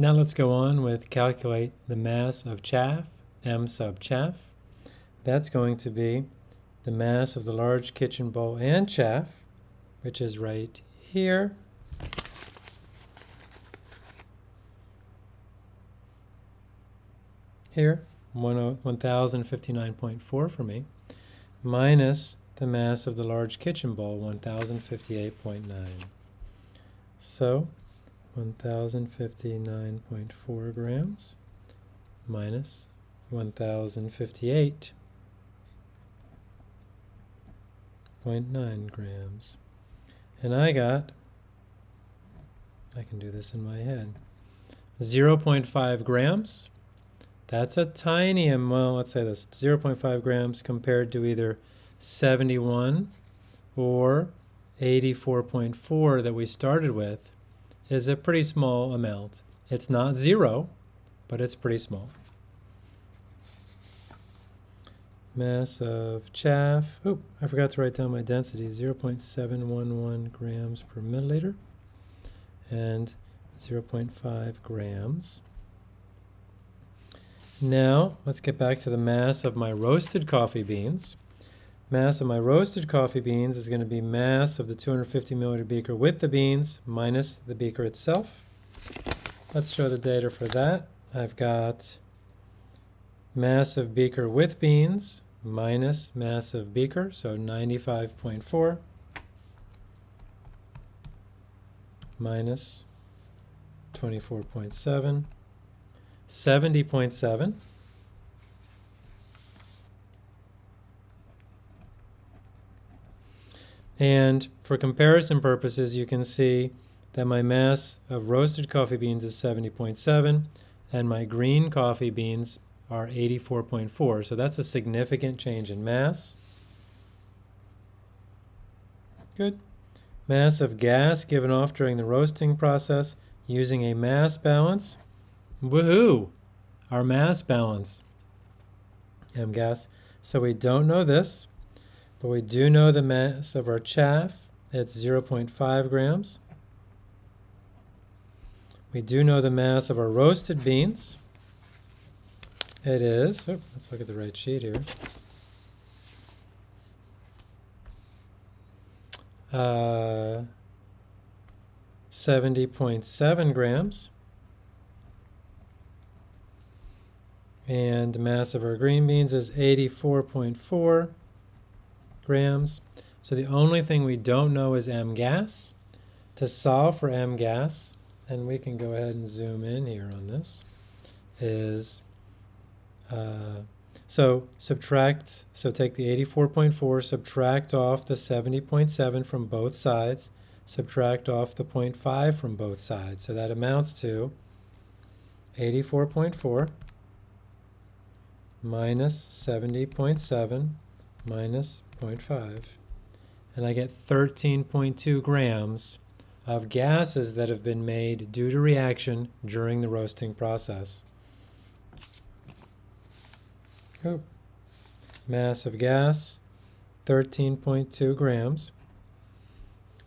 Now let's go on with calculate the mass of chaff, m sub chaff. That's going to be the mass of the large kitchen bowl and chaff, which is right here. Here, 1059.4 for me, minus the mass of the large kitchen bowl, 1058.9. So 1059.4 grams minus 1058.9 grams. And I got, I can do this in my head, 0.5 grams. That's a tiny amount, well, let's say this, 0.5 grams compared to either 71 or 84.4 that we started with is a pretty small amount. It's not zero, but it's pretty small. Mass of chaff, oh, I forgot to write down my density, 0.711 grams per milliliter and 0.5 grams. Now, let's get back to the mass of my roasted coffee beans. Mass of my roasted coffee beans is going to be mass of the 250 milliliter beaker with the beans minus the beaker itself. Let's show the data for that. I've got mass of beaker with beans minus mass of beaker, so 95.4 minus 24.7, 70.7 And for comparison purposes, you can see that my mass of roasted coffee beans is 70.7 and my green coffee beans are 84.4. So that's a significant change in mass. Good. Mass of gas given off during the roasting process using a mass balance. Woohoo! Our mass balance. M gas. So we don't know this. But we do know the mass of our chaff. It's 0.5 grams. We do know the mass of our roasted beans. It is, oh, let's look at the right sheet here. Uh, 70.7 grams. And the mass of our green beans is 84.4 grams. So the only thing we don't know is M gas. To solve for M gas, and we can go ahead and zoom in here on this, is uh, so subtract, so take the 84.4, subtract off the 70.7 from both sides, subtract off the 0.5 from both sides. So that amounts to 84.4 minus 70.7 minus 0.5, and I get 13.2 grams of gases that have been made due to reaction during the roasting process. Oh. Mass of gas, 13.2 grams.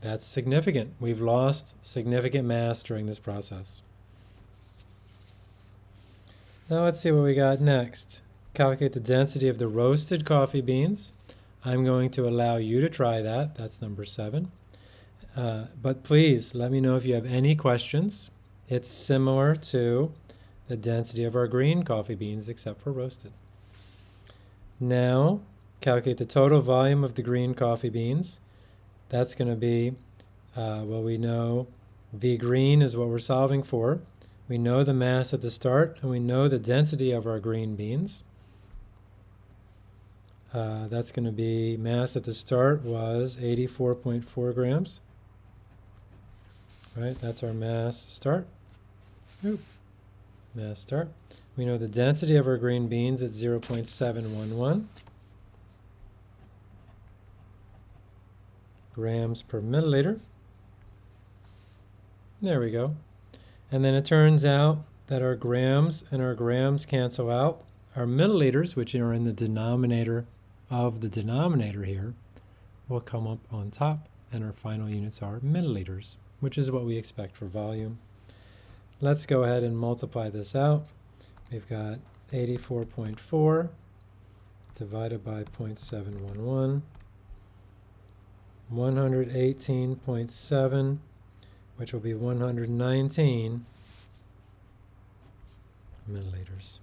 That's significant. We've lost significant mass during this process. Now let's see what we got next. Calculate the density of the roasted coffee beans. I'm going to allow you to try that. That's number seven. Uh, but please let me know if you have any questions. It's similar to the density of our green coffee beans except for roasted. Now, calculate the total volume of the green coffee beans. That's going to be, uh, well, we know V green is what we're solving for. We know the mass at the start, and we know the density of our green beans. Uh, that's going to be mass at the start was 84.4 grams. Right, that's our mass start. Oop. Mass start. We know the density of our green beans at 0.711 grams per milliliter. There we go. And then it turns out that our grams and our grams cancel out. Our milliliters, which are in the denominator of the denominator here will come up on top and our final units are milliliters, which is what we expect for volume. Let's go ahead and multiply this out. We've got 84.4 divided by 0.711, 118.7, which will be 119 milliliters.